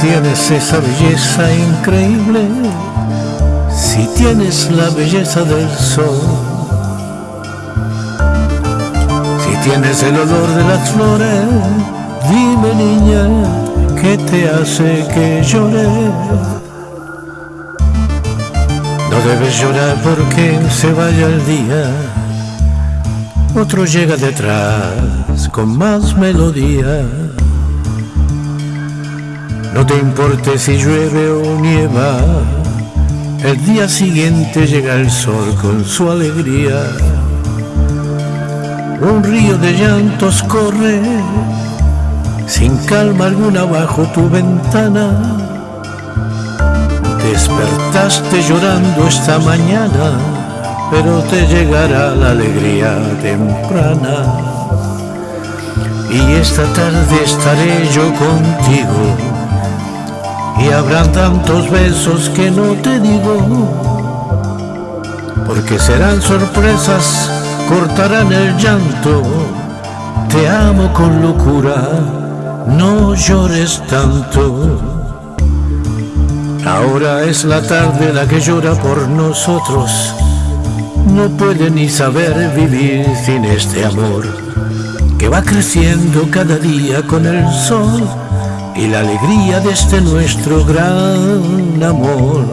tienes esa belleza increíble, si tienes la belleza del sol, si tienes el olor de las flores, dime niña, ¿qué te hace que llore? No debes llorar porque se vaya el día, otro llega detrás con más melodía. No te importe si llueve o nieva, el día siguiente llega el sol con su alegría. Un río de llantos corre, sin calma alguna bajo tu ventana. Despertaste llorando esta mañana, pero te llegará la alegría temprana. Y esta tarde estaré yo contigo y habrán tantos besos que no te digo, porque serán sorpresas, cortarán el llanto, te amo con locura, no llores tanto. Ahora es la tarde la que llora por nosotros, no puede ni saber vivir sin este amor, que va creciendo cada día con el sol y la alegría de este nuestro gran amor.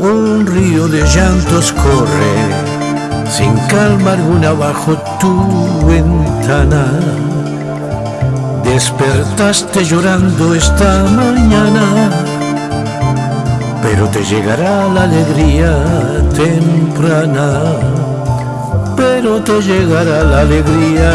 Un río de llantos corre sin calma alguna bajo tu ventana. Despertaste llorando esta mañana, pero te llegará la alegría temprana, pero te llegará la alegría